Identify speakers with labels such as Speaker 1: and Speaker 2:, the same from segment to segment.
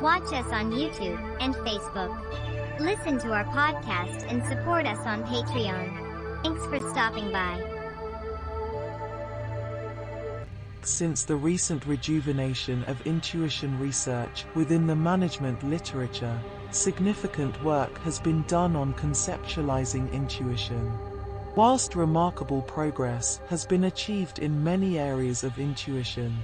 Speaker 1: Watch us on YouTube and Facebook. Listen to our podcast and support us on Patreon. Thanks for stopping by.
Speaker 2: Since the recent rejuvenation of intuition research within the management literature, significant work has been done on conceptualizing intuition. Whilst remarkable progress has been achieved in many areas of intuition,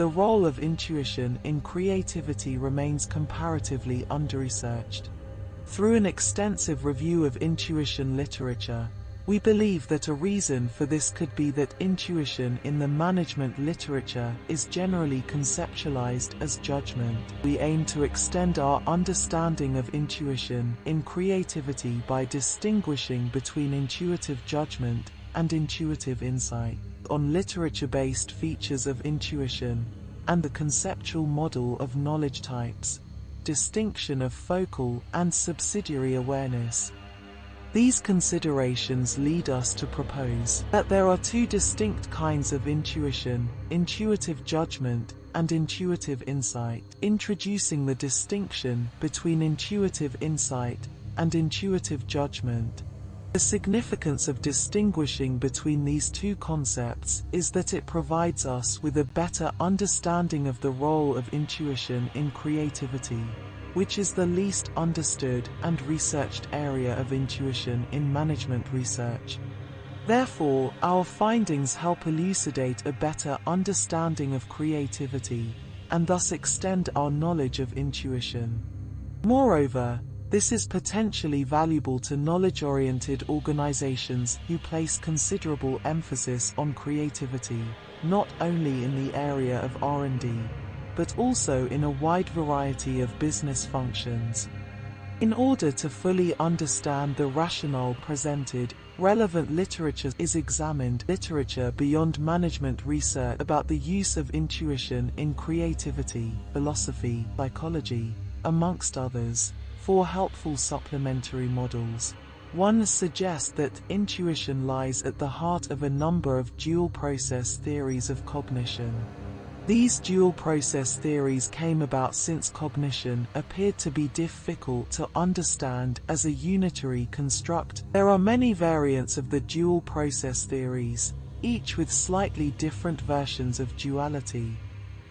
Speaker 2: the role of intuition in creativity remains comparatively under-researched. Through an extensive review of intuition literature, we believe that a reason for this could be that intuition in the management literature is generally conceptualized as judgment. We aim to extend our understanding of intuition in creativity by distinguishing between intuitive judgment and intuitive insight on literature-based features of intuition and the conceptual model of knowledge types, distinction of focal and subsidiary awareness, these considerations lead us to propose that there are two distinct kinds of intuition, intuitive judgment and intuitive insight, introducing the distinction between intuitive insight and intuitive judgment. The significance of distinguishing between these two concepts is that it provides us with a better understanding of the role of intuition in creativity which is the least understood and researched area of intuition in management research. Therefore, our findings help elucidate a better understanding of creativity, and thus extend our knowledge of intuition. Moreover, this is potentially valuable to knowledge-oriented organizations who place considerable emphasis on creativity, not only in the area of R&D, but also in a wide variety of business functions. In order to fully understand the rationale presented, relevant literature is examined literature beyond management research about the use of intuition in creativity, philosophy, psychology, amongst others, for helpful supplementary models. One suggests that intuition lies at the heart of a number of dual process theories of cognition. These dual process theories came about since cognition appeared to be difficult to understand as a unitary construct. There are many variants of the dual process theories, each with slightly different versions of duality.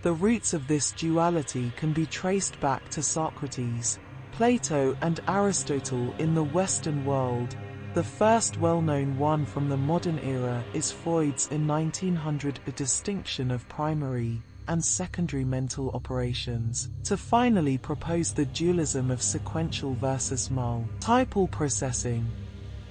Speaker 2: The roots of this duality can be traced back to Socrates, Plato and Aristotle in the Western world. The first well-known one from the modern era is Freud's in 1900 a distinction of primary, and secondary mental operations, to finally propose the dualism of sequential versus multiple processing.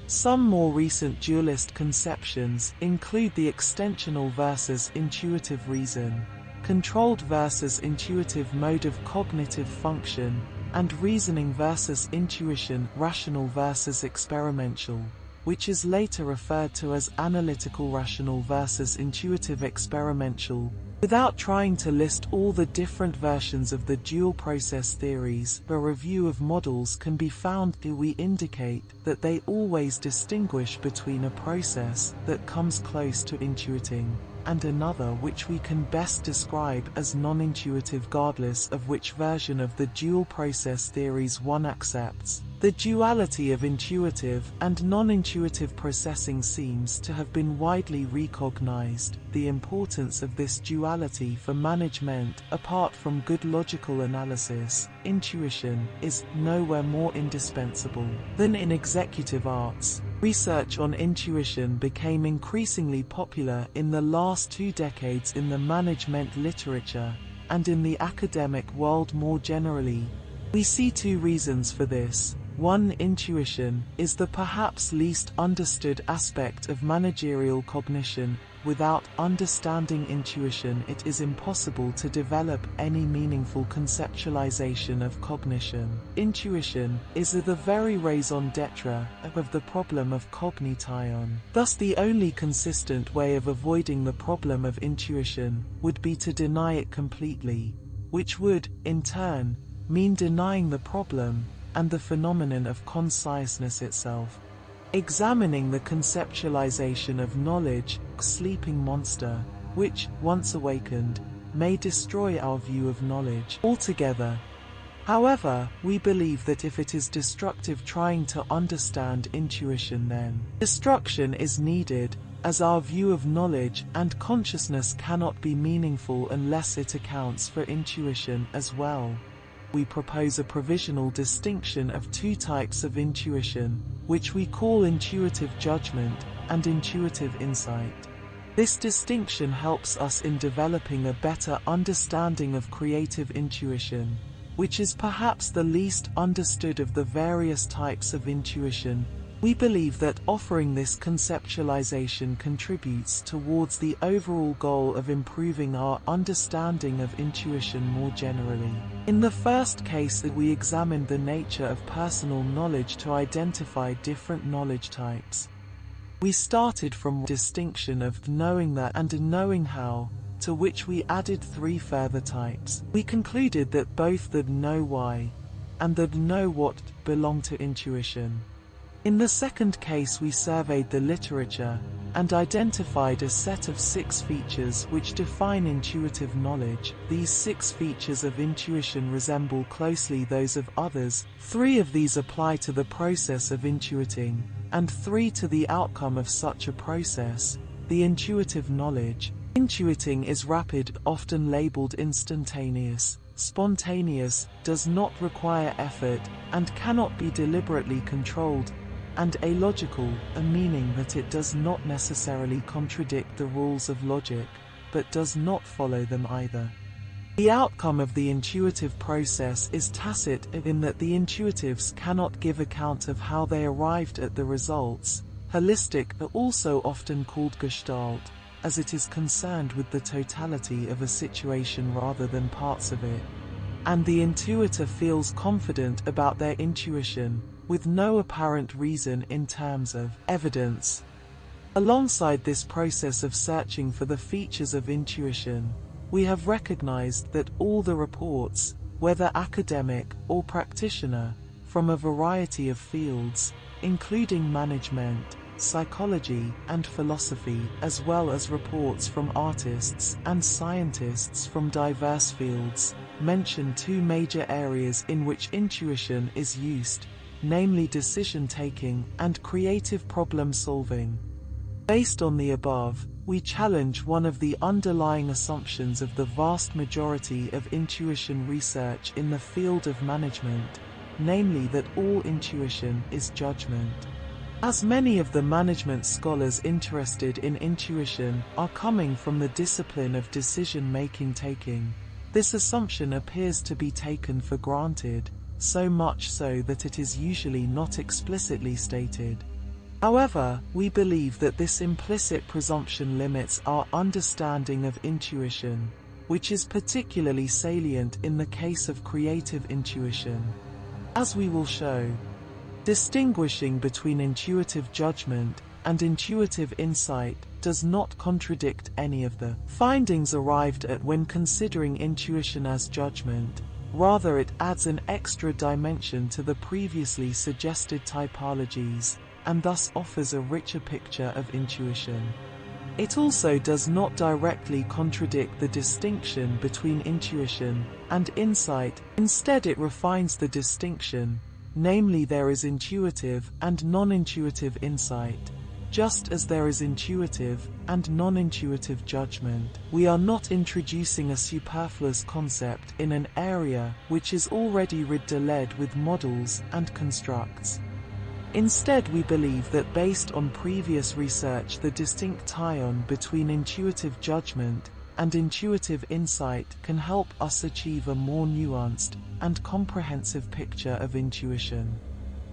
Speaker 2: Some more recent dualist conceptions include the extensional versus intuitive reason, controlled versus intuitive mode of cognitive function, and reasoning versus intuition, rational versus experimental which is later referred to as analytical rational versus intuitive experimental. Without trying to list all the different versions of the dual process theories, a review of models can be found do we indicate that they always distinguish between a process that comes close to intuiting and another which we can best describe as non-intuitive regardless of which version of the dual process theories one accepts. The duality of intuitive and non-intuitive processing seems to have been widely recognized. The importance of this duality for management, apart from good logical analysis, intuition, is nowhere more indispensable than in executive arts. Research on intuition became increasingly popular in the last two decades in the management literature and in the academic world more generally. We see two reasons for this. One intuition is the perhaps least understood aspect of managerial cognition. Without understanding intuition it is impossible to develop any meaningful conceptualization of cognition. Intuition is the very raison d'etre of the problem of cognition. Thus the only consistent way of avoiding the problem of intuition would be to deny it completely, which would, in turn, mean denying the problem and the phenomenon of consciousness itself. Examining the conceptualization of knowledge, sleeping monster, which, once awakened, may destroy our view of knowledge altogether. However, we believe that if it is destructive trying to understand intuition then destruction is needed, as our view of knowledge and consciousness cannot be meaningful unless it accounts for intuition as well. We propose a provisional distinction of two types of intuition, which we call intuitive judgment and intuitive insight. This distinction helps us in developing a better understanding of creative intuition, which is perhaps the least understood of the various types of intuition we believe that offering this conceptualization contributes towards the overall goal of improving our understanding of intuition more generally. In the first case we examined the nature of personal knowledge to identify different knowledge types. We started from distinction of knowing that and knowing how, to which we added three further types. We concluded that both the know why and the know what belong to intuition. In the second case we surveyed the literature and identified a set of six features which define intuitive knowledge. These six features of intuition resemble closely those of others. Three of these apply to the process of intuiting, and three to the outcome of such a process, the intuitive knowledge. Intuiting is rapid, often labeled instantaneous. Spontaneous, does not require effort, and cannot be deliberately controlled, and alogical, a meaning that it does not necessarily contradict the rules of logic, but does not follow them either. The outcome of the intuitive process is tacit in that the intuitives cannot give account of how they arrived at the results. Holistic are also often called gestalt, as it is concerned with the totality of a situation rather than parts of it. And the intuitor feels confident about their intuition, with no apparent reason in terms of evidence. Alongside this process of searching for the features of intuition, we have recognized that all the reports, whether academic or practitioner, from a variety of fields, including management, psychology, and philosophy, as well as reports from artists and scientists from diverse fields, mention two major areas in which intuition is used namely decision-taking and creative problem-solving. Based on the above, we challenge one of the underlying assumptions of the vast majority of intuition research in the field of management, namely that all intuition is judgment. As many of the management scholars interested in intuition are coming from the discipline of decision-making taking, this assumption appears to be taken for granted, so much so that it is usually not explicitly stated. However, we believe that this implicit presumption limits our understanding of intuition, which is particularly salient in the case of creative intuition. As we will show, distinguishing between intuitive judgment and intuitive insight does not contradict any of the findings arrived at when considering intuition as judgment, Rather it adds an extra dimension to the previously suggested typologies, and thus offers a richer picture of intuition. It also does not directly contradict the distinction between intuition and insight, instead it refines the distinction, namely there is intuitive and non-intuitive insight. Just as there is intuitive and non-intuitive judgment, we are not introducing a superfluous concept in an area which is already riddled with models and constructs. Instead we believe that based on previous research the distinct tie-on between intuitive judgment and intuitive insight can help us achieve a more nuanced and comprehensive picture of intuition.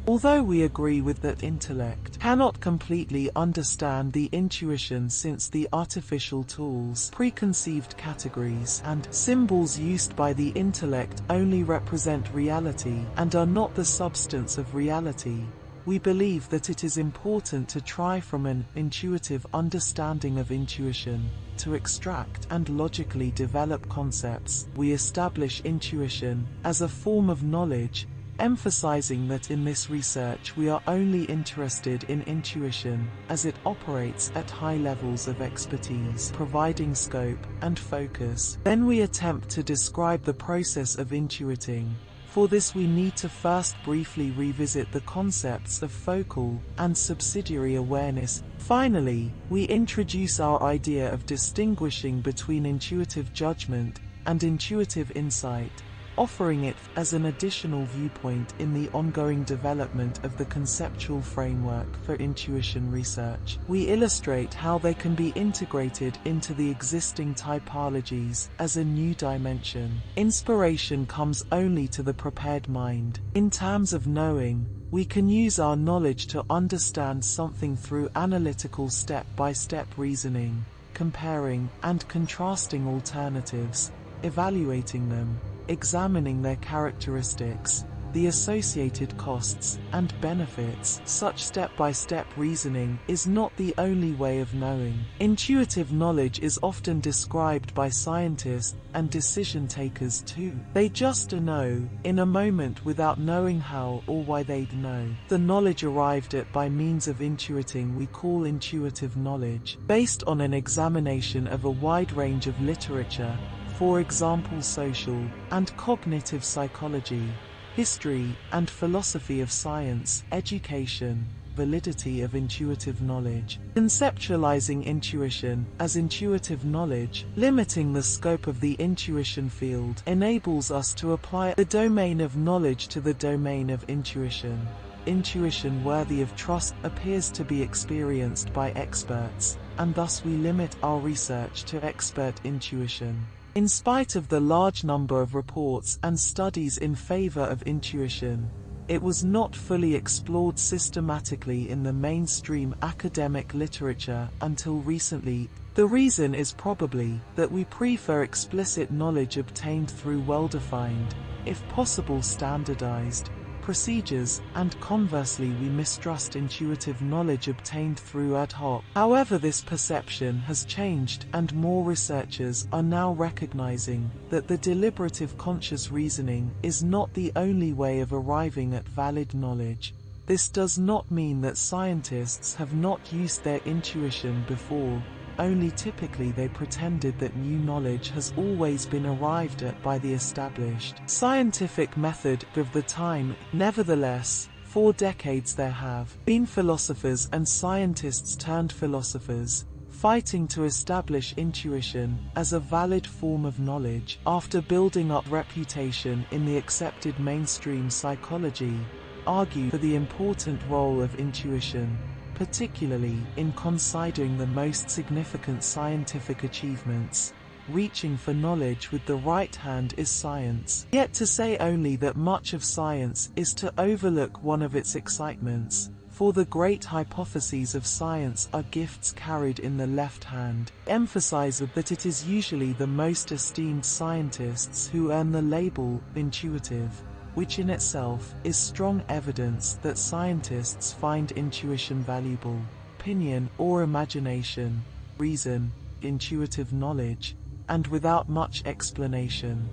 Speaker 2: Although we agree with that intellect cannot completely understand the intuition since the artificial tools, preconceived categories, and symbols used by the intellect only represent reality and are not the substance of reality, we believe that it is important to try from an intuitive understanding of intuition to extract and logically develop concepts. We establish intuition as a form of knowledge emphasizing that in this research we are only interested in intuition, as it operates at high levels of expertise, providing scope and focus. Then we attempt to describe the process of intuiting, For this we need to first briefly revisit the concepts of focal and subsidiary awareness. Finally, we introduce our idea of distinguishing between intuitive judgment and intuitive insight offering it as an additional viewpoint in the ongoing development of the conceptual framework for intuition research. We illustrate how they can be integrated into the existing typologies as a new dimension. Inspiration comes only to the prepared mind. In terms of knowing, we can use our knowledge to understand something through analytical step-by-step -step reasoning, comparing and contrasting alternatives, evaluating them, examining their characteristics, the associated costs and benefits. Such step-by-step -step reasoning is not the only way of knowing. Intuitive knowledge is often described by scientists and decision takers too. They just know, in a moment without knowing how or why they'd know. The knowledge arrived at by means of intuiting we call intuitive knowledge, based on an examination of a wide range of literature for example social and cognitive psychology, history and philosophy of science, education, validity of intuitive knowledge, conceptualizing intuition as intuitive knowledge, limiting the scope of the intuition field enables us to apply the domain of knowledge to the domain of intuition. Intuition worthy of trust appears to be experienced by experts, and thus we limit our research to expert intuition. In spite of the large number of reports and studies in favor of intuition, it was not fully explored systematically in the mainstream academic literature until recently. The reason is probably that we prefer explicit knowledge obtained through well-defined, if possible standardized, procedures, and conversely we mistrust intuitive knowledge obtained through ad hoc. However this perception has changed and more researchers are now recognizing that the deliberative conscious reasoning is not the only way of arriving at valid knowledge. This does not mean that scientists have not used their intuition before, only typically they pretended that new knowledge has always been arrived at by the established scientific method of the time. Nevertheless, for decades there have been philosophers and scientists turned philosophers, fighting to establish intuition as a valid form of knowledge after building up reputation in the accepted mainstream psychology, argue for the important role of intuition particularly in considering the most significant scientific achievements. Reaching for knowledge with the right hand is science. Yet to say only that much of science is to overlook one of its excitements, for the great hypotheses of science are gifts carried in the left hand, emphasize that it is usually the most esteemed scientists who earn the label intuitive which in itself is strong evidence that scientists find intuition valuable. Opinion or imagination, reason, intuitive knowledge, and without much explanation.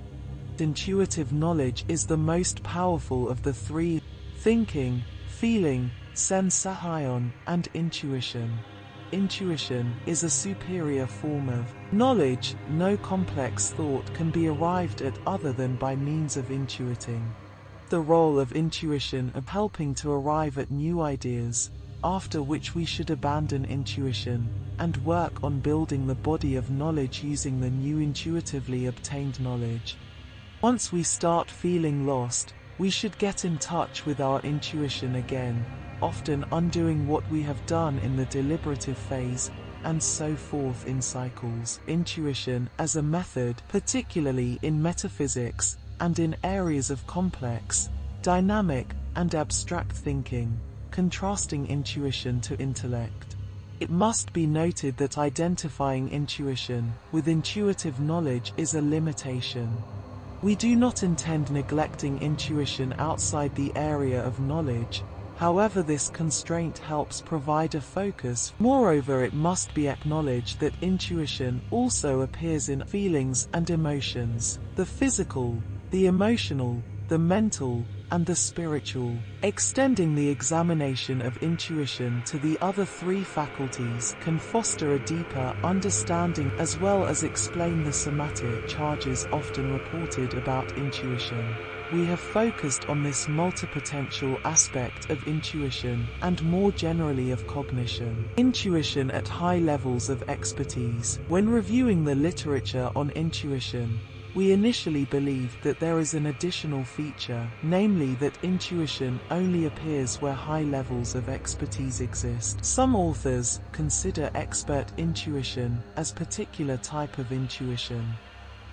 Speaker 2: Intuitive knowledge is the most powerful of the three, thinking, feeling, sensation, and intuition. Intuition is a superior form of knowledge. No complex thought can be arrived at other than by means of intuiting the role of intuition of helping to arrive at new ideas, after which we should abandon intuition and work on building the body of knowledge using the new intuitively obtained knowledge. Once we start feeling lost, we should get in touch with our intuition again, often undoing what we have done in the deliberative phase, and so forth in cycles. Intuition as a method, particularly in metaphysics, and in areas of complex, dynamic, and abstract thinking, contrasting intuition to intellect. It must be noted that identifying intuition with intuitive knowledge is a limitation. We do not intend neglecting intuition outside the area of knowledge, However this constraint helps provide a focus. Moreover it must be acknowledged that intuition also appears in feelings and emotions. The physical, the emotional, the mental, and the spiritual, extending the examination of intuition to the other three faculties can foster a deeper understanding as well as explain the somatic charges often reported about intuition. we have focused on this multipotential aspect of intuition, and more generally of cognition. Intuition at high levels of expertise. When reviewing the literature on intuition, we initially believed that there is an additional feature, namely that intuition only appears where high levels of expertise exist. Some authors consider expert intuition as a particular type of intuition.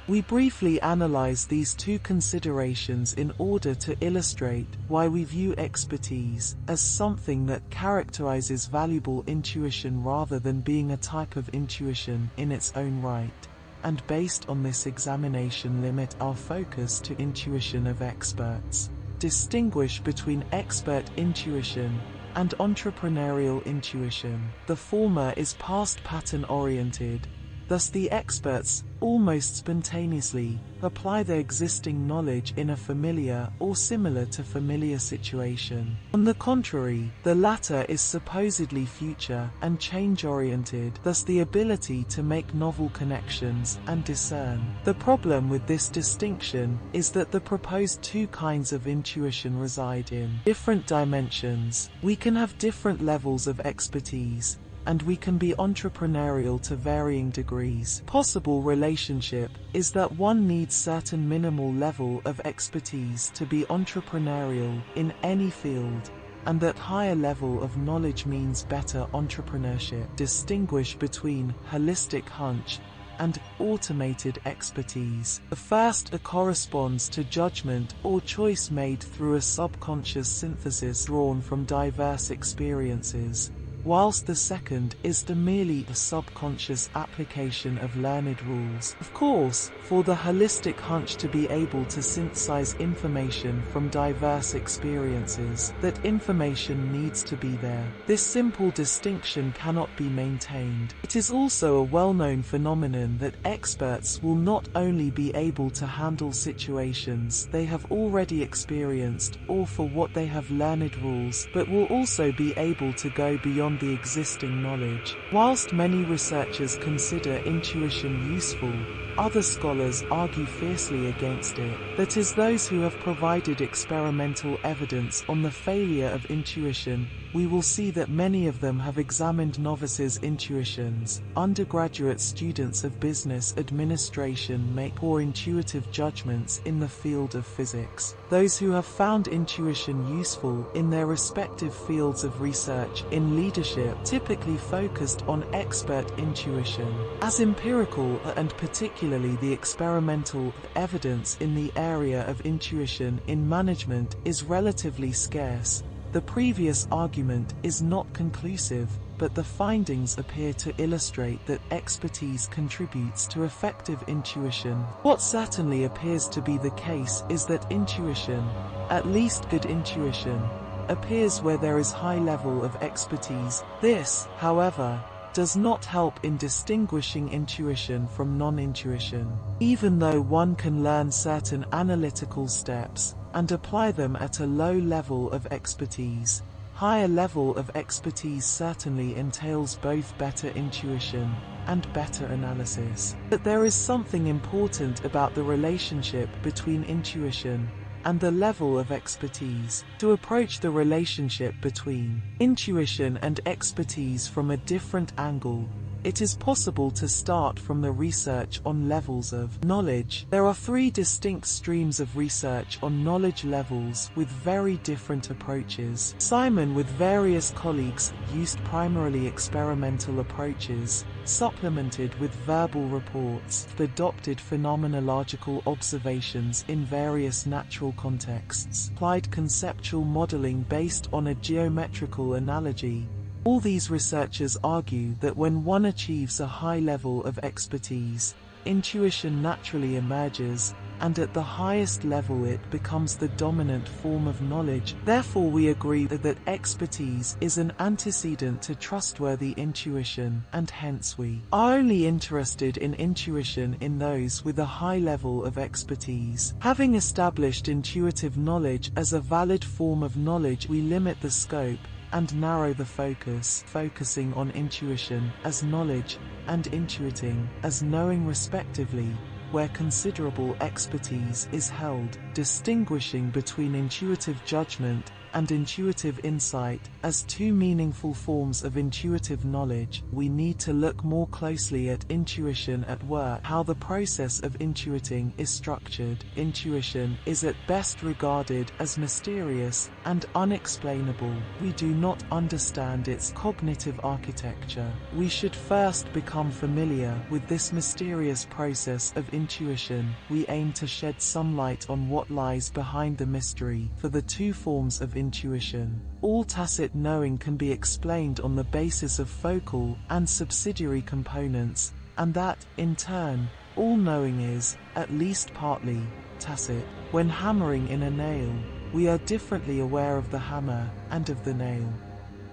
Speaker 2: We briefly analyze these two considerations in order to illustrate why we view expertise as something that characterizes valuable intuition rather than being a type of intuition in its own right and based on this examination limit our focus to intuition of experts. Distinguish between expert intuition and entrepreneurial intuition. The former is past pattern oriented, thus the experts almost spontaneously, apply their existing knowledge in a familiar or similar to familiar situation. On the contrary, the latter is supposedly future and change-oriented, thus the ability to make novel connections and discern. The problem with this distinction is that the proposed two kinds of intuition reside in different dimensions. We can have different levels of expertise, and we can be entrepreneurial to varying degrees. Possible relationship is that one needs certain minimal level of expertise to be entrepreneurial in any field and that higher level of knowledge means better entrepreneurship. Distinguish between holistic hunch and automated expertise. The first corresponds to judgment or choice made through a subconscious synthesis drawn from diverse experiences whilst the second is the merely the subconscious application of learned rules. Of course, for the holistic hunch to be able to synthesize information from diverse experiences, that information needs to be there. This simple distinction cannot be maintained. It is also a well-known phenomenon that experts will not only be able to handle situations they have already experienced or for what they have learned rules, but will also be able to go beyond beyond the existing knowledge. Whilst many researchers consider intuition useful, other scholars argue fiercely against it. That is those who have provided experimental evidence on the failure of intuition we will see that many of them have examined novices' intuitions. Undergraduate students of business administration make poor intuitive judgments in the field of physics. Those who have found intuition useful in their respective fields of research in leadership typically focused on expert intuition. As empirical and particularly the experimental evidence in the area of intuition in management is relatively scarce, the previous argument is not conclusive, but the findings appear to illustrate that expertise contributes to effective intuition. What certainly appears to be the case is that intuition, at least good intuition, appears where there is high level of expertise. This, however, does not help in distinguishing intuition from non-intuition. Even though one can learn certain analytical steps, and apply them at a low level of expertise. Higher level of expertise certainly entails both better intuition and better analysis. But there is something important about the relationship between intuition and the level of expertise. To approach the relationship between intuition and expertise from a different angle it is possible to start from the research on levels of knowledge. There are three distinct streams of research on knowledge levels with very different approaches. Simon with various colleagues used primarily experimental approaches, supplemented with verbal reports, adopted phenomenological observations in various natural contexts, applied conceptual modeling based on a geometrical analogy, all these researchers argue that when one achieves a high level of expertise, intuition naturally emerges, and at the highest level it becomes the dominant form of knowledge. Therefore we agree that expertise is an antecedent to trustworthy intuition, and hence we are only interested in intuition in those with a high level of expertise. Having established intuitive knowledge as a valid form of knowledge we limit the scope and narrow the focus, focusing on intuition as knowledge and intuiting as knowing respectively, where considerable expertise is held, distinguishing between intuitive judgment and intuitive insight as two meaningful forms of intuitive knowledge, we need to look more closely at intuition at work, how the process of intuiting is structured. Intuition is at best regarded as mysterious and unexplainable. We do not understand its cognitive architecture. We should first become familiar with this mysterious process of intuition. We aim to shed some light on what lies behind the mystery for the two forms of intuition. All tacit knowing can be explained on the basis of focal and subsidiary components, and that, in turn, all knowing is, at least partly, tacit. When hammering in a nail, we are differently aware of the hammer and of the nail.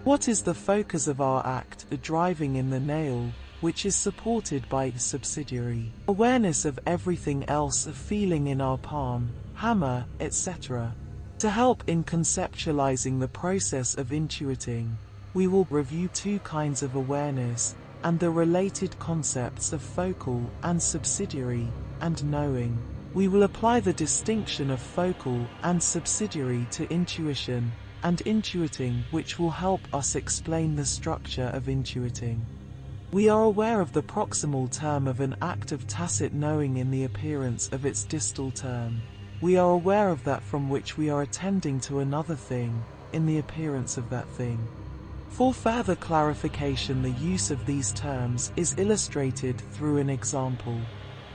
Speaker 2: What is the focus of our act, the driving in the nail, which is supported by the subsidiary? Awareness of everything else, a feeling in our palm, hammer, etc. To help in conceptualizing the process of intuiting, we will review two kinds of awareness and the related concepts of focal and subsidiary and knowing. We will apply the distinction of focal and subsidiary to intuition and intuiting which will help us explain the structure of intuiting. We are aware of the proximal term of an act of tacit knowing in the appearance of its distal term. We are aware of that from which we are attending to another thing, in the appearance of that thing. For further clarification the use of these terms is illustrated through an example.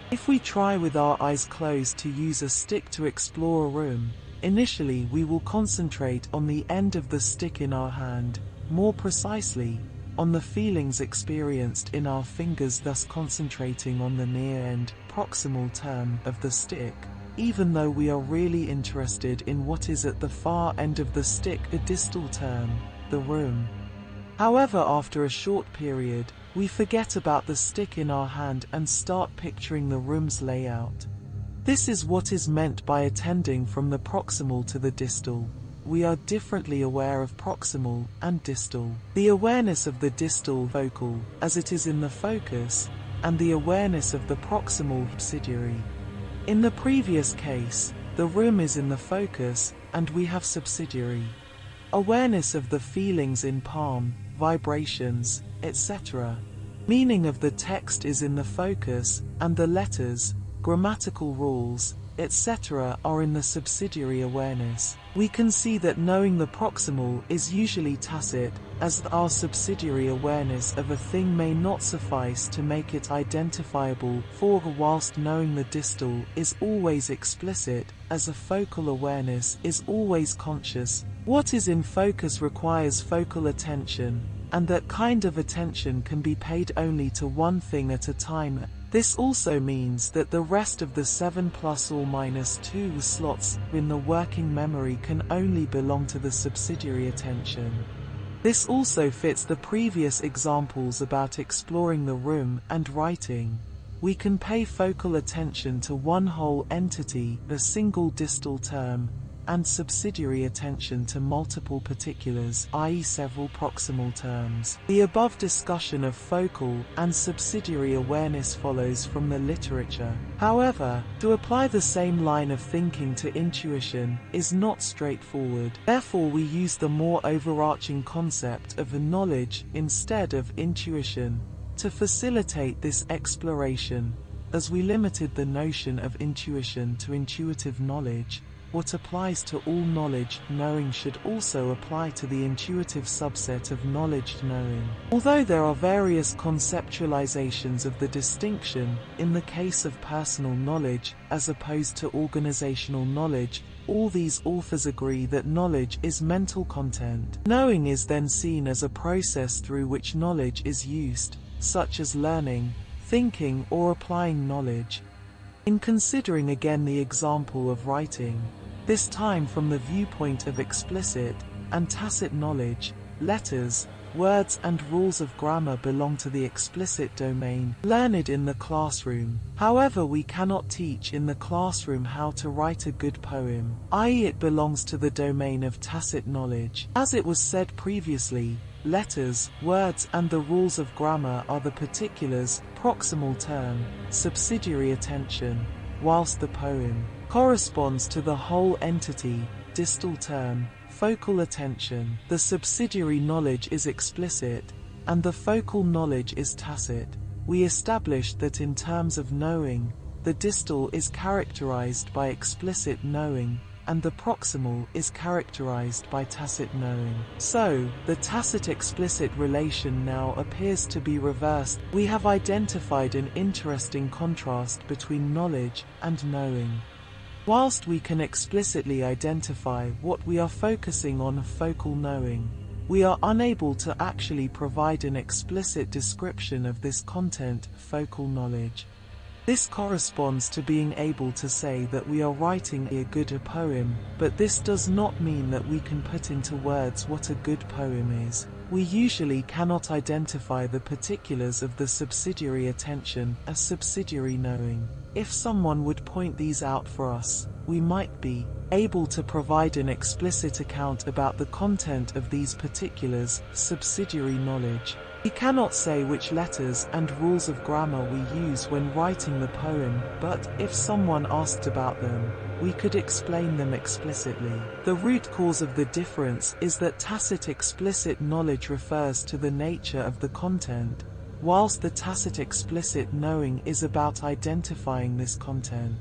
Speaker 2: If we try with our eyes closed to use a stick to explore a room, initially we will concentrate on the end of the stick in our hand, more precisely, on the feelings experienced in our fingers thus concentrating on the near end, proximal term of the stick even though we are really interested in what is at the far end of the stick a distal term, the room. However after a short period, we forget about the stick in our hand and start picturing the room's layout. This is what is meant by attending from the proximal to the distal. We are differently aware of proximal and distal. The awareness of the distal focal, as it is in the focus, and the awareness of the proximal subsidiary. In the previous case, the room is in the focus, and we have subsidiary. Awareness of the feelings in palm, vibrations, etc. Meaning of the text is in the focus, and the letters, grammatical rules, etc. are in the subsidiary awareness. We can see that knowing the proximal is usually tacit, as our subsidiary awareness of a thing may not suffice to make it identifiable, for whilst knowing the distal is always explicit, as a focal awareness is always conscious, what is in focus requires focal attention, and that kind of attention can be paid only to one thing at a time, this also means that the rest of the 7 plus or minus 2 slots in the working memory can only belong to the subsidiary attention. This also fits the previous examples about exploring the room and writing. We can pay focal attention to one whole entity, a single distal term, and subsidiary attention to multiple particulars, i.e. several proximal terms. The above discussion of focal and subsidiary awareness follows from the literature. However, to apply the same line of thinking to intuition is not straightforward. Therefore we use the more overarching concept of knowledge instead of intuition to facilitate this exploration, as we limited the notion of intuition to intuitive knowledge, what applies to all knowledge knowing should also apply to the intuitive subset of knowledge knowing. Although there are various conceptualizations of the distinction, in the case of personal knowledge, as opposed to organizational knowledge, all these authors agree that knowledge is mental content. Knowing is then seen as a process through which knowledge is used, such as learning, thinking or applying knowledge. In considering again the example of writing, this time from the viewpoint of explicit and tacit knowledge, letters, words and rules of grammar belong to the explicit domain, learned in the classroom. However we cannot teach in the classroom how to write a good poem, i.e. it belongs to the domain of tacit knowledge. As it was said previously, letters, words and the rules of grammar are the particulars, proximal term, subsidiary attention, whilst the poem corresponds to the whole entity, distal term, focal attention. The subsidiary knowledge is explicit, and the focal knowledge is tacit. We established that in terms of knowing, the distal is characterized by explicit knowing, and the proximal is characterized by tacit knowing. So, the tacit-explicit relation now appears to be reversed. We have identified an interesting contrast between knowledge and knowing. Whilst we can explicitly identify what we are focusing on focal knowing, we are unable to actually provide an explicit description of this content focal knowledge. This corresponds to being able to say that we are writing a good poem, but this does not mean that we can put into words what a good poem is. We usually cannot identify the particulars of the subsidiary attention, a subsidiary knowing. If someone would point these out for us, we might be able to provide an explicit account about the content of these particulars, subsidiary knowledge. We cannot say which letters and rules of grammar we use when writing the poem, but if someone asked about them, we could explain them explicitly. The root cause of the difference is that tacit explicit knowledge refers to the nature of the content, whilst the tacit explicit knowing is about identifying this content.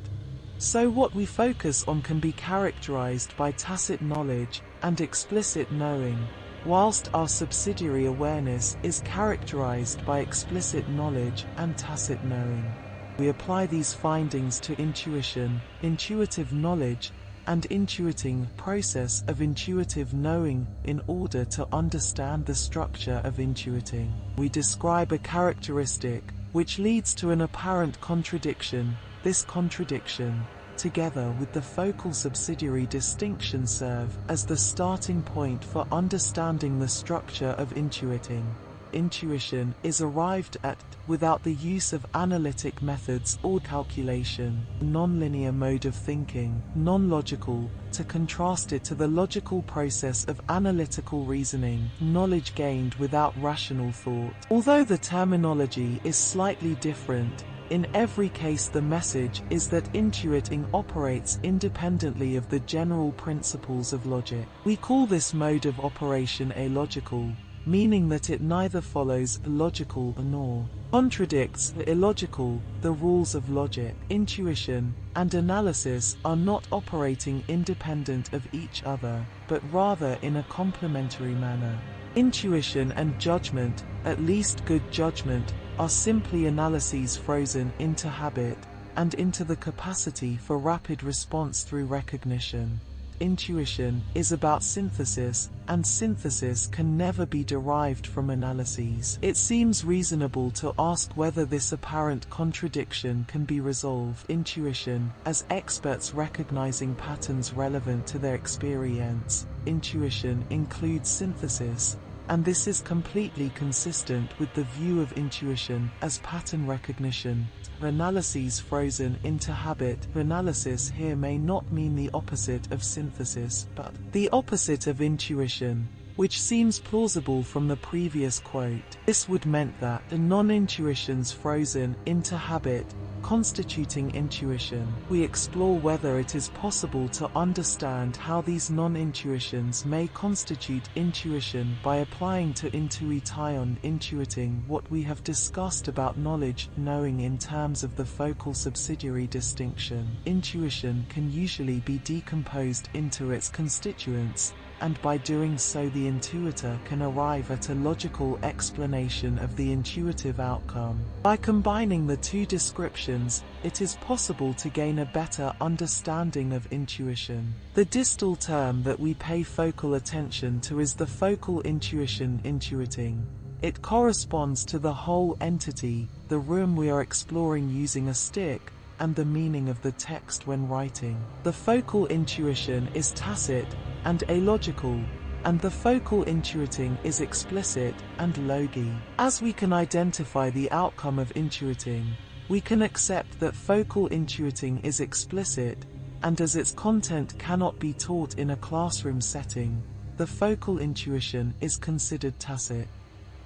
Speaker 2: So what we focus on can be characterized by tacit knowledge and explicit knowing, whilst our subsidiary awareness is characterized by explicit knowledge and tacit knowing. We apply these findings to intuition, intuitive knowledge, and intuiting process of intuitive knowing in order to understand the structure of intuiting. We describe a characteristic which leads to an apparent contradiction. This contradiction together with the focal subsidiary distinction serve as the starting point for understanding the structure of intuiting. Intuition is arrived at without the use of analytic methods or calculation, non-linear mode of thinking, non-logical, to contrast it to the logical process of analytical reasoning, knowledge gained without rational thought. Although the terminology is slightly different, in every case the message is that intuiting operates independently of the general principles of logic. We call this mode of operation alogical, meaning that it neither follows the logical nor contradicts the illogical, the rules of logic, intuition, and analysis are not operating independent of each other, but rather in a complementary manner. Intuition and judgment, at least good judgment, are simply analyses frozen into habit and into the capacity for rapid response through recognition. Intuition is about synthesis, and synthesis can never be derived from analyses. It seems reasonable to ask whether this apparent contradiction can be resolved. Intuition, as experts recognizing patterns relevant to their experience, intuition includes synthesis, and this is completely consistent with the view of intuition as pattern recognition. Analyses frozen into habit. Analysis here may not mean the opposite of synthesis, but the opposite of intuition, which seems plausible from the previous quote. This would meant that the non-intuitions frozen into habit Constituting intuition, we explore whether it is possible to understand how these non-intuitions may constitute intuition by applying to intuition intuiting what we have discussed about knowledge knowing in terms of the focal subsidiary distinction. Intuition can usually be decomposed into its constituents, and by doing so the intuitor can arrive at a logical explanation of the intuitive outcome. By combining the two descriptions, it is possible to gain a better understanding of intuition. The distal term that we pay focal attention to is the focal intuition intuiting. It corresponds to the whole entity, the room we are exploring using a stick, and the meaning of the text when writing. The focal intuition is tacit and alogical, and the focal intuiting is explicit and logi. As we can identify the outcome of intuiting, we can accept that focal intuiting is explicit, and as its content cannot be taught in a classroom setting, the focal intuition is considered tacit.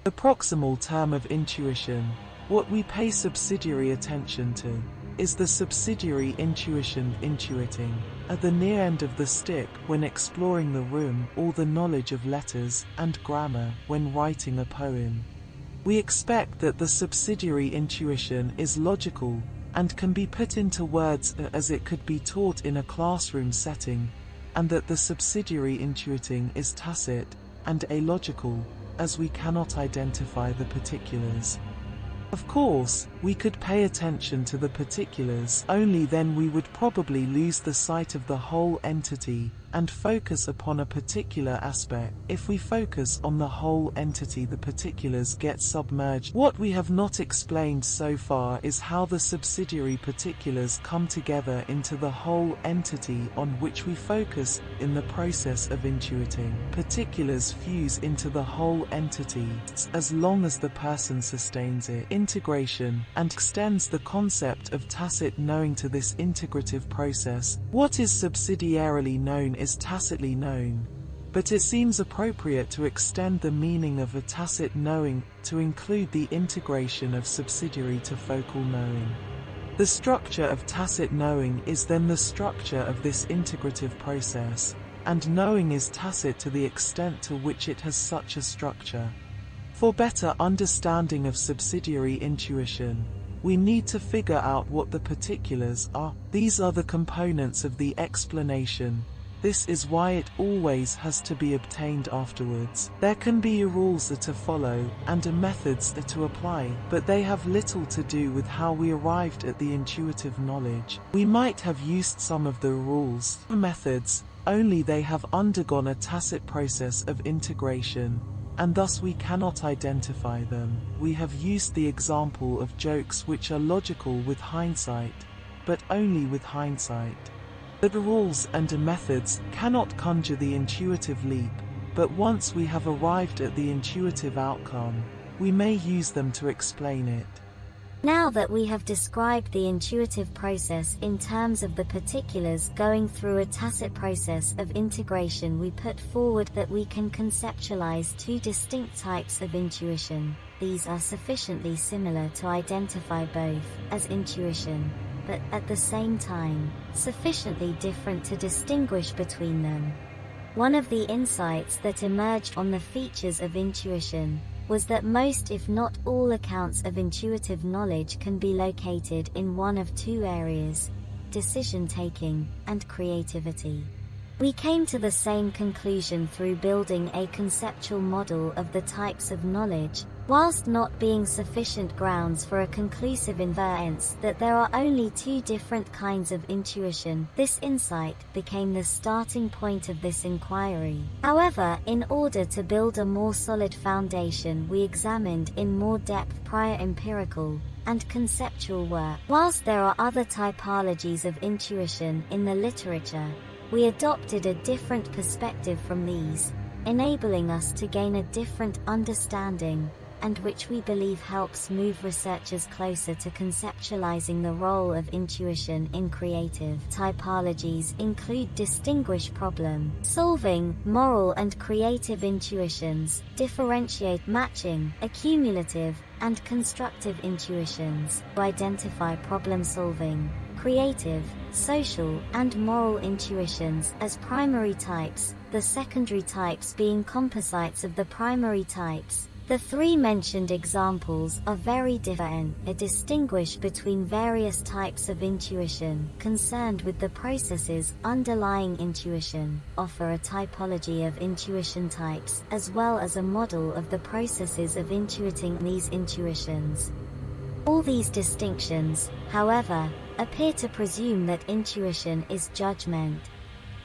Speaker 2: The proximal term of intuition, What we pay subsidiary attention to is the subsidiary intuition intuiting at the near end of the stick when exploring the room or the knowledge of letters and grammar when writing a poem. We expect that the subsidiary intuition is logical and can be put into words as it could be taught in a classroom setting, and that the subsidiary intuiting is tacit and illogical, as we cannot identify the particulars. Of course, we could pay attention to the particulars, only then we would probably lose the sight of the whole entity, and focus upon a particular aspect. If we focus on the whole entity the particulars get submerged. What we have not explained so far is how the subsidiary particulars come together into the whole entity on which we focus in the process of intuiting. Particulars fuse into the whole entity as long as the person sustains it. Integration and extends the concept of tacit knowing to this integrative process. What is subsidiarily known is tacitly known, but it seems appropriate to extend the meaning of a tacit knowing to include the integration of subsidiary to focal knowing. The structure of tacit knowing is then the structure of this integrative process, and knowing is tacit to the extent to which it has such a structure. For better understanding of subsidiary intuition, we need to figure out what the particulars are. These are the components of the explanation. This is why it always has to be obtained afterwards. There can be rules that are follow and methods to apply, but they have little to do with how we arrived at the intuitive knowledge. We might have used some of the rules, methods, only they have undergone a tacit process of integration, and thus we cannot identify them. We have used the example of jokes which are logical with hindsight, but only with hindsight. The rules and methods cannot conjure the intuitive leap, but once we have arrived at the intuitive outcome, we may use them to explain it.
Speaker 3: Now that we have described the intuitive process in terms of the particulars going through a tacit process of integration we put forward that we can conceptualize two distinct types of intuition. These are sufficiently similar to identify both as intuition, but at the same time, sufficiently different to distinguish between them. One of the insights that emerged on the features of intuition was that most if not all accounts of intuitive knowledge can be located in one of two areas, decision-taking and creativity. We came to the same conclusion through building a conceptual model of the types of knowledge, whilst not being sufficient grounds for a conclusive inference that there are only two different kinds of intuition, this insight became the starting point of this inquiry. However, in order to build a more solid foundation we examined in more depth prior empirical, and conceptual work. Whilst there are other typologies of intuition in the literature, we adopted a different perspective from these, enabling us to gain a different understanding, and which we believe helps move researchers closer to conceptualizing the role of intuition in creative typologies include distinguish problem solving, moral and creative intuitions, differentiate matching, accumulative, and constructive intuitions, identify problem solving, creative, social, and moral intuitions as primary types, the secondary types being composites of the primary types. The three mentioned examples are very different, They distinguish between various types of intuition concerned with the processes underlying intuition, offer a typology of intuition types, as well as a model of the processes of intuiting these intuitions. All these distinctions, however, appear to presume that intuition is judgment,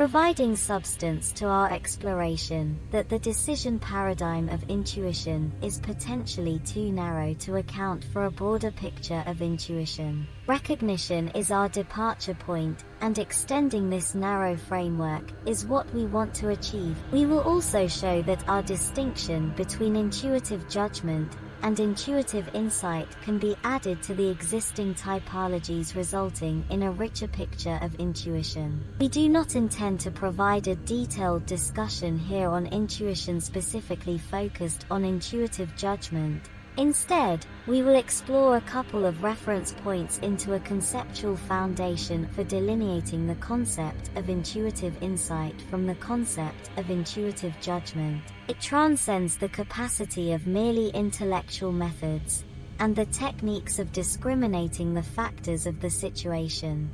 Speaker 3: providing substance to our exploration that the decision paradigm of intuition is potentially too narrow to account for a broader picture of intuition. Recognition is our departure point, and extending this narrow framework is what we want to achieve. We will also show that our distinction between intuitive judgment and intuitive insight can be added to the existing typologies resulting in a richer picture of intuition. We do not intend to provide a detailed discussion here on intuition specifically focused on intuitive judgment, Instead, we will explore a couple of reference points into a conceptual foundation for delineating the concept of intuitive insight from the concept of intuitive judgment. It transcends the capacity of merely intellectual methods and the techniques of discriminating the factors of the situation.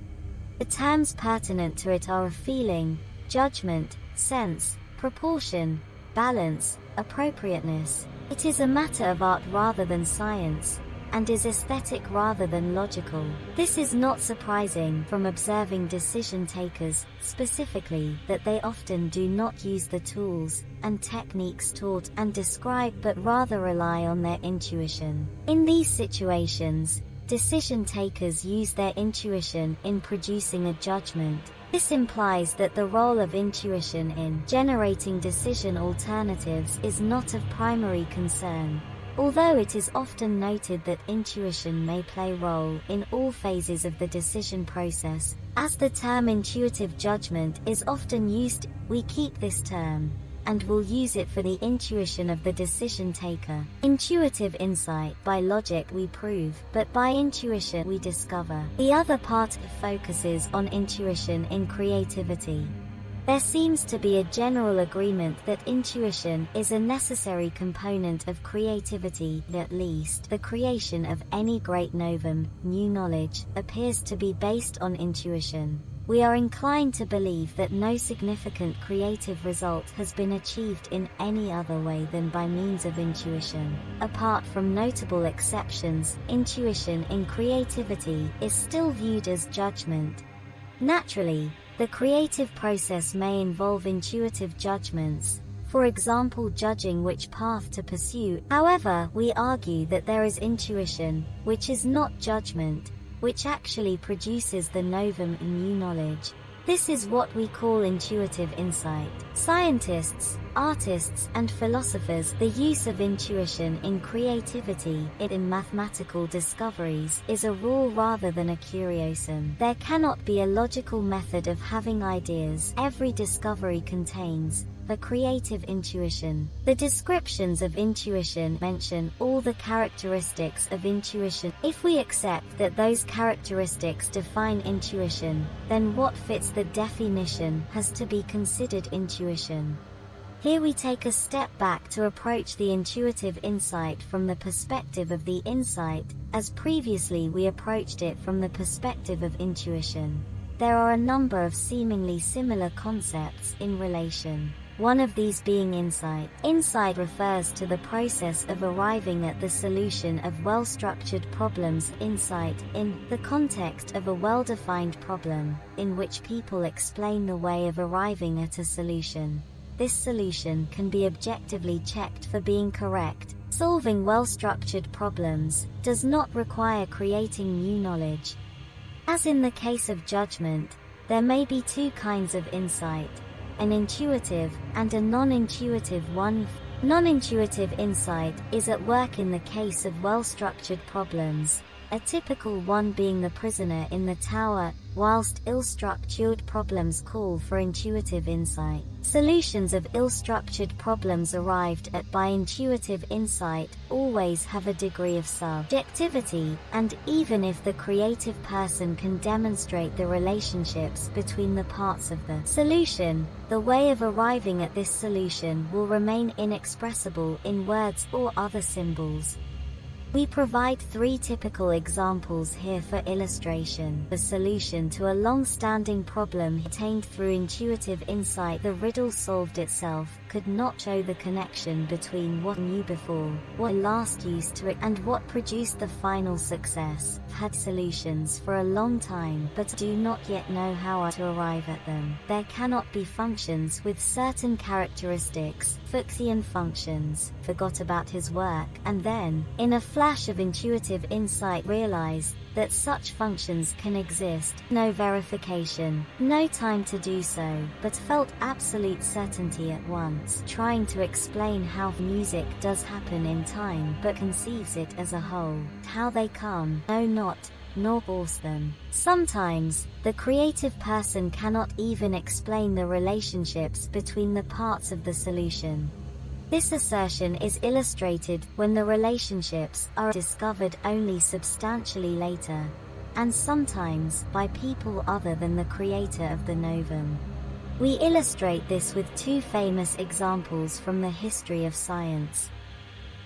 Speaker 3: The terms pertinent to it are feeling, judgment, sense, proportion, balance, appropriateness. It is a matter of art rather than science, and is aesthetic rather than logical. This is not surprising from observing decision takers, specifically, that they often do not use the tools and techniques taught and described but rather rely on their intuition. In these situations, Decision takers use their intuition in producing a judgment. This implies that the role of intuition in generating decision alternatives is not of primary concern. Although it is often noted that intuition may play a role in all phases of the decision process, as the term intuitive judgment is often used, we keep this term and will use it for the intuition of the decision taker. Intuitive insight by logic we prove, but by intuition we discover. The other part focuses on intuition in creativity. There seems to be a general agreement that intuition is a necessary component of creativity, at least the creation of any great novum, new knowledge, appears to be based on intuition we are inclined to believe that no significant creative result has been achieved in any other way than by means of intuition. Apart from notable exceptions, intuition in creativity is still viewed as judgment. Naturally, the creative process may involve intuitive judgments, for example judging which path to pursue. However, we argue that there is intuition, which is not judgment, which actually produces the novum in new knowledge. This is what we call intuitive insight. Scientists, artists and philosophers the use of intuition in creativity, it in mathematical discoveries, is a rule rather than a curiosum. There cannot be a logical method of having ideas every discovery contains, the creative intuition. The descriptions of intuition mention all the characteristics of intuition. If we accept that those characteristics define intuition, then what fits the definition has to be considered intuition. Here we take a step back to approach the intuitive insight from the perspective of the insight, as previously we approached it from the perspective of intuition. There are a number of seemingly similar concepts in relation one of these being insight. Insight refers to the process of arriving at the solution of well-structured problems. Insight, in the context of a well-defined problem, in which people explain the way of arriving at a solution. This solution can be objectively checked for being correct. Solving well-structured problems does not require creating new knowledge. As in the case of judgment, there may be two kinds of insight an intuitive, and a non-intuitive one. Non-intuitive insight is at work in the case of well-structured problems, a typical one being the prisoner in the tower, whilst ill-structured problems call for intuitive insight. Solutions of ill-structured problems arrived at by intuitive insight always have a degree of subjectivity, and even if the creative person can demonstrate the relationships between the parts of the solution, the way of arriving at this solution will remain inexpressible in words or other symbols. We provide three typical examples here for illustration. The solution to a long-standing problem attained through intuitive insight the riddle solved itself could not show the connection between what knew before, what last used to it, and what produced the final success. Had solutions for a long time but do not yet know how to arrive at them. There cannot be functions with certain characteristics, Fuchsian functions, forgot about his work, and then, in a flash of intuitive insight realized that such functions can exist, no verification, no time to do so, but felt absolute certainty at once, trying to explain how music does happen in time but conceives it as a whole, how they come, no not, nor force them. Sometimes, the creative person cannot even explain the relationships between the parts of the solution. This assertion is illustrated when the relationships are discovered only substantially later, and sometimes by people other than the creator of the novum. We illustrate this with two famous examples from the history of science.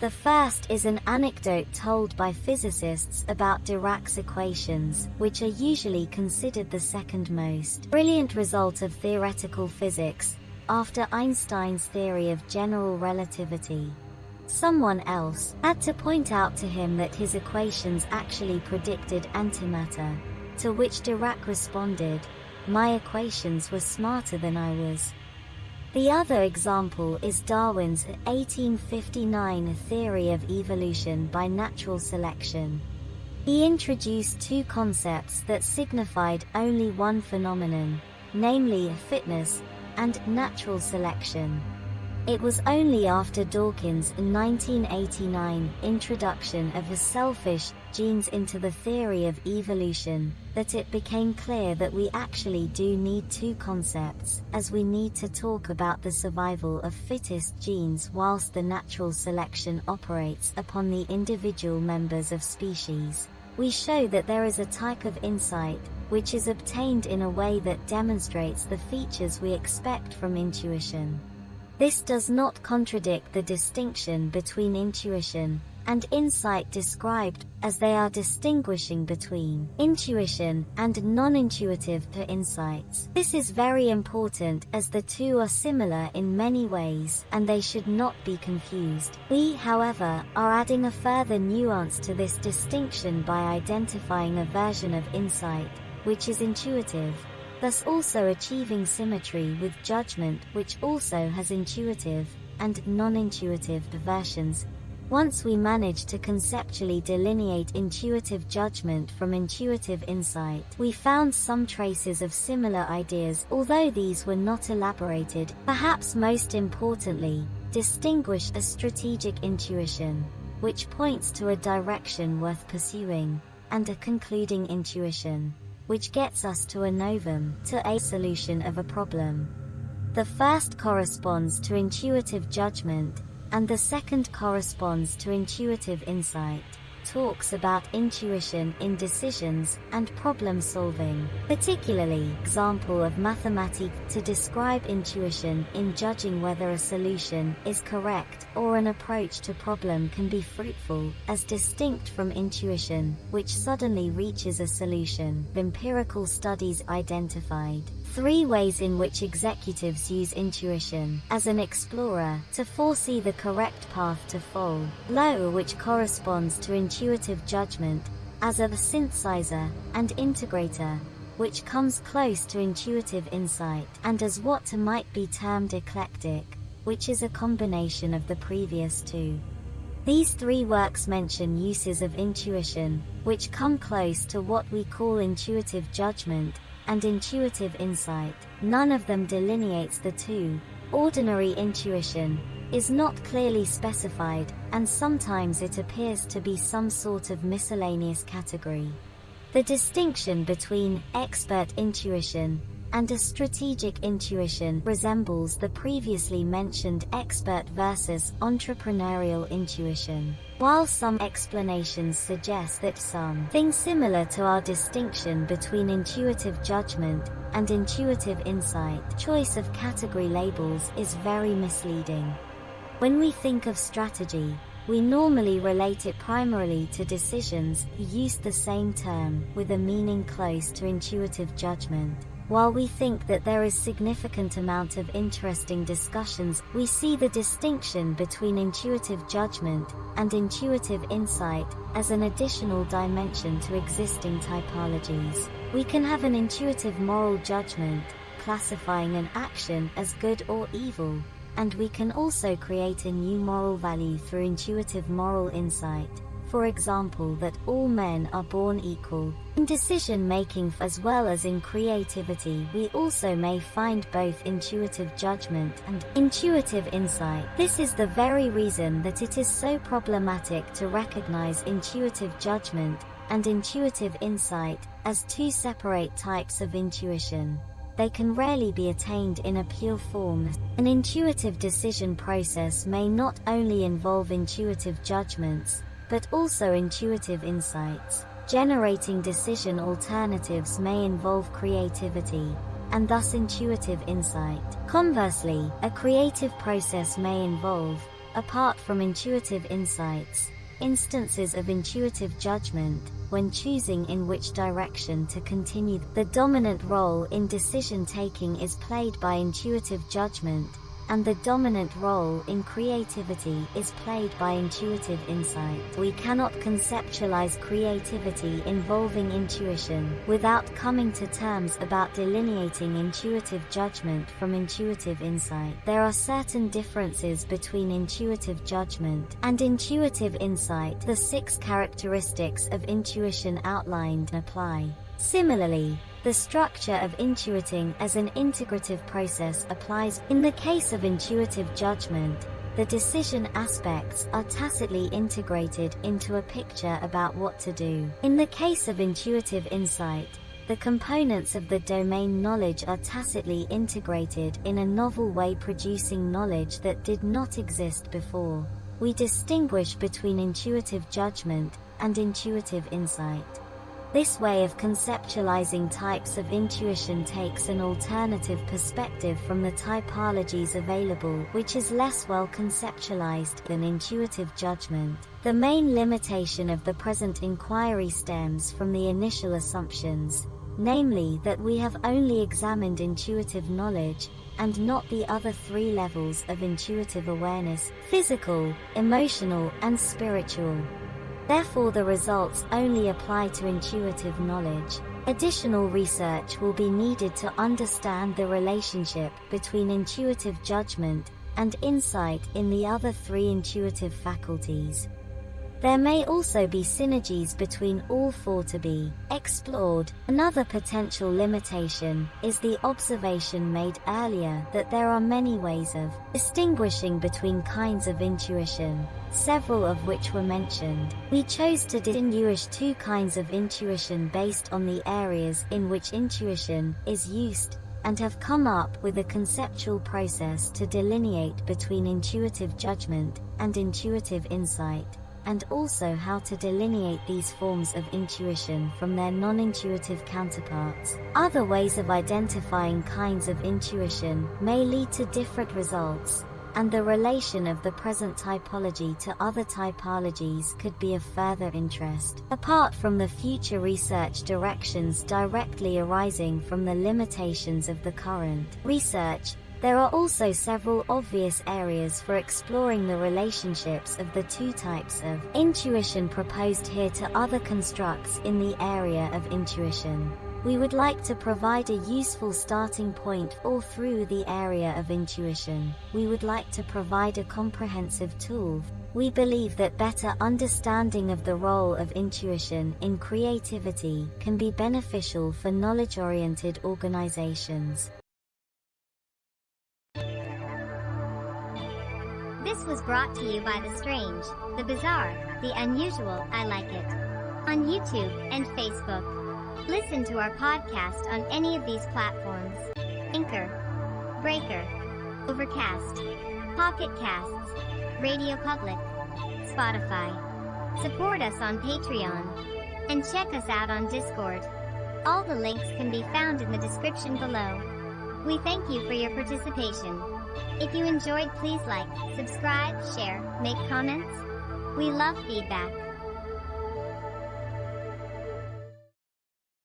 Speaker 3: The first is an anecdote told by physicists about Dirac's equations, which are usually considered the second most brilliant result of theoretical physics, after Einstein's theory of general relativity. Someone else had to point out to him that his equations actually predicted antimatter, to which Dirac responded, my equations were smarter than I was. The other example is Darwin's 1859 theory of evolution by natural selection. He introduced two concepts that signified only one phenomenon, namely fitness and natural selection. It was only after Dawkins' 1989 introduction of the selfish genes into the theory of evolution that it became clear that we actually do need two concepts, as we need to talk about the survival of fittest genes whilst the natural selection operates upon the individual members of species. We show that there is a type of insight, which is obtained in a way that demonstrates the features we expect from intuition. This does not contradict the distinction between intuition and insight described, as they are distinguishing between intuition and non-intuitive per insights. This is very important as the two are similar in many ways and they should not be confused. We, however, are adding a further nuance to this distinction by identifying a version of insight, which is intuitive, thus also achieving symmetry with judgment which also has intuitive and non-intuitive versions. Once we manage to conceptually delineate intuitive judgment from intuitive insight, we found some traces of similar ideas although these were not elaborated. Perhaps most importantly, distinguish a strategic intuition, which points to a direction worth pursuing, and a concluding intuition, which gets us to a novum, to a solution of a problem. The first corresponds to intuitive judgment, and the second corresponds to intuitive insight talks about intuition in decisions and problem solving, particularly example of mathematics to describe intuition in judging whether a solution is correct or an approach to problem can be fruitful, as distinct from intuition, which suddenly reaches a solution. Empirical studies identified Three ways in which executives use intuition. As an explorer to foresee the correct path to follow, low which corresponds to intuitive judgment. As a synthesizer and integrator, which comes close to intuitive insight, and as what might be termed eclectic, which is a combination of the previous two. These three works mention uses of intuition, which come close to what we call intuitive judgment, and intuitive insight, none of them delineates the two. Ordinary intuition is not clearly specified, and sometimes it appears to be some sort of miscellaneous category. The distinction between expert intuition and a strategic intuition resembles the previously mentioned expert versus entrepreneurial intuition. While some explanations suggest that something similar to our distinction between intuitive judgment and intuitive insight, choice of category labels is very misleading. When we think of strategy, we normally relate it primarily to decisions, use the same term, with a meaning close to intuitive judgment. While we think that there is significant amount of interesting discussions, we see the distinction between intuitive judgment and intuitive insight as an additional dimension to existing typologies. We can have an intuitive moral judgment, classifying an action as good or evil, and we can also create a new moral value through intuitive moral insight for example that all men are born equal. In decision making as well as in creativity we also may find both intuitive judgment and intuitive insight. This is the very reason that it is so problematic to recognize intuitive judgment and intuitive insight as two separate types of intuition. they can rarely be attained in a pure form. An intuitive decision process may not only involve intuitive judgments, but also intuitive insights. Generating decision alternatives may involve creativity, and thus intuitive insight. Conversely, a creative process may involve, apart from intuitive insights, instances of intuitive judgment, when choosing in which direction to continue. The dominant role in decision-taking is played by intuitive judgment, and the dominant role in creativity is played by intuitive insight. We cannot conceptualize creativity involving intuition without coming to terms about delineating intuitive judgment from intuitive insight. There are certain differences between intuitive judgment and intuitive insight. The six characteristics of intuition outlined apply. Similarly, the structure of intuiting as an integrative process applies. In the case of intuitive judgment, the decision aspects are tacitly integrated into a picture about what to do. In the case of intuitive insight, the components of the domain knowledge are tacitly integrated in a novel way producing knowledge that did not exist before. We distinguish between intuitive judgment and intuitive insight. This way of conceptualizing types of intuition takes an alternative perspective from the typologies available which is less well conceptualized than intuitive judgment. The main limitation of the present inquiry stems from the initial assumptions, namely that we have only examined intuitive knowledge, and not the other three levels of intuitive awareness, physical, emotional and spiritual. Therefore the results only apply to intuitive knowledge. Additional research will be needed to understand the relationship between intuitive judgment and insight in the other three intuitive faculties. There may also be synergies between all four to be explored. Another potential limitation is the observation made earlier that there are many ways of distinguishing between kinds of intuition, several of which were mentioned. We chose to distinguish two kinds of intuition based on the areas in which intuition is used and have come up with a conceptual process to delineate between intuitive judgment and intuitive insight and also how to delineate these forms of intuition from their non-intuitive counterparts. Other ways of identifying kinds of intuition may lead to different results, and the relation of the present typology to other typologies could be of further interest. Apart from the future research directions directly arising from the limitations of the current research, there are also several obvious areas for exploring the relationships of the two types of intuition proposed here to other constructs in the area of intuition. We would like to provide a useful starting point all through the area of intuition. We would like to provide a comprehensive tool. We believe that better understanding of the role of intuition in creativity can be beneficial for knowledge-oriented organizations.
Speaker 1: This was brought to you by the strange, the bizarre, the unusual, I like it. On YouTube and Facebook. Listen to our podcast on any of these platforms. Anchor, Breaker, Overcast, Pocket Casts, Radio Public, Spotify. Support us on Patreon. And check us out on Discord. All the links can be found in the description below. We thank you for your participation. If you enjoyed please like, subscribe, share, make comments. We love feedback.